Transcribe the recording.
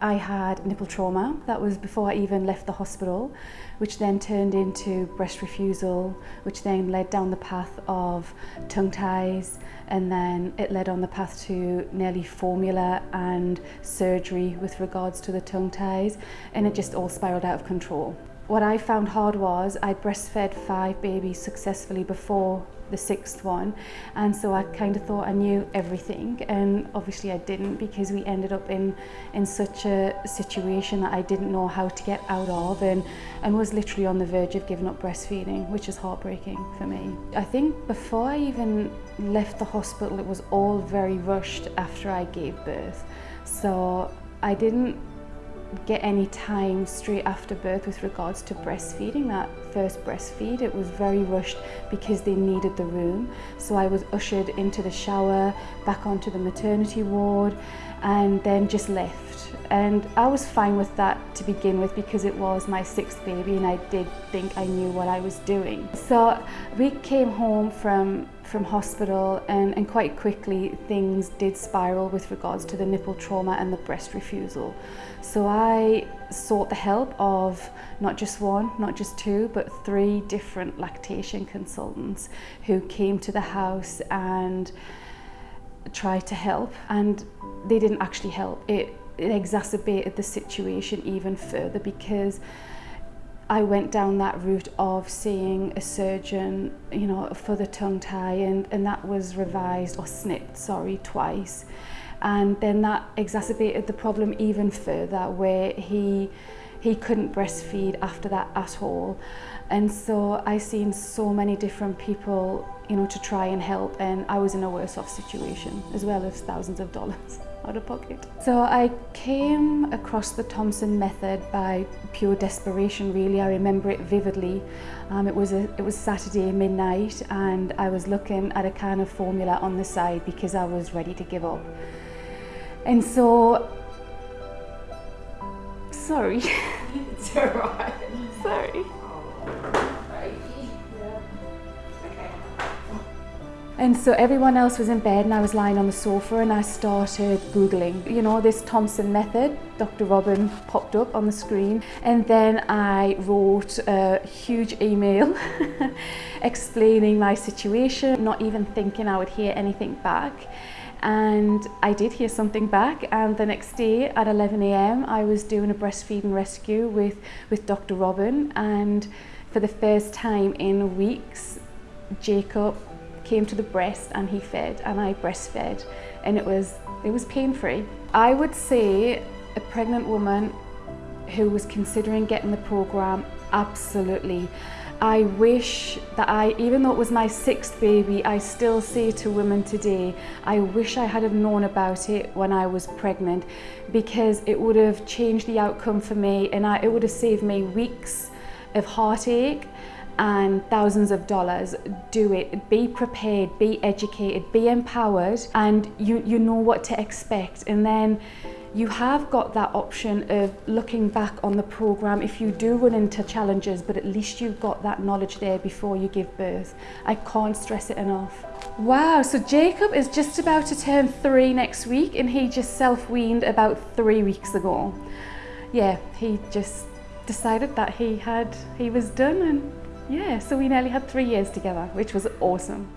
I had nipple trauma. That was before I even left the hospital, which then turned into breast refusal, which then led down the path of tongue ties, and then it led on the path to nearly formula and surgery with regards to the tongue ties, and it just all spiraled out of control. What I found hard was I breastfed five babies successfully before the sixth one and so I kind of thought I knew everything and obviously I didn't because we ended up in in such a situation that I didn't know how to get out of and and was literally on the verge of giving up breastfeeding which is heartbreaking for me. I think before I even left the hospital it was all very rushed after I gave birth so I didn't get any time straight after birth with regards to breastfeeding, that first breastfeed. It was very rushed because they needed the room. So I was ushered into the shower, back onto the maternity ward, and then just left. And I was fine with that to begin with because it was my sixth baby and I did think I knew what I was doing. So we came home from from hospital and, and quite quickly things did spiral with regards to the nipple trauma and the breast refusal. So I sought the help of not just one, not just two, but three different lactation consultants who came to the house and tried to help and they didn't actually help. It, it exacerbated the situation even further because I went down that route of seeing a surgeon, you know, for the tongue tie and, and that was revised or snipped, sorry, twice. And then that exacerbated the problem even further where he he couldn't breastfeed after that at all. And so I seen so many different people, you know, to try and help and I was in a worse off situation as well as thousands of dollars. Out of pocket. So I came across the Thompson method by pure desperation really. I remember it vividly. Um, it, was a, it was Saturday midnight and I was looking at a can of formula on the side because I was ready to give up. And so, sorry. it's alright. sorry. And so everyone else was in bed and I was lying on the sofa and I started Googling, you know, this Thompson method. Dr. Robin popped up on the screen. And then I wrote a huge email explaining my situation, not even thinking I would hear anything back. And I did hear something back and the next day at 11am I was doing a breastfeeding rescue with, with Dr. Robin and for the first time in weeks Jacob came to the breast and he fed and I breastfed and it was it was pain-free. I would say a pregnant woman who was considering getting the program absolutely I wish that I, even though it was my sixth baby, I still say to women today, I wish I had have known about it when I was pregnant because it would have changed the outcome for me and I, it would have saved me weeks of heartache and thousands of dollars, do it. Be prepared, be educated, be empowered, and you, you know what to expect. And then you have got that option of looking back on the program if you do run into challenges, but at least you've got that knowledge there before you give birth. I can't stress it enough. Wow, so Jacob is just about to turn three next week and he just self-weaned about three weeks ago. Yeah, he just decided that he had, he was done and yeah, so we nearly had three years together, which was awesome.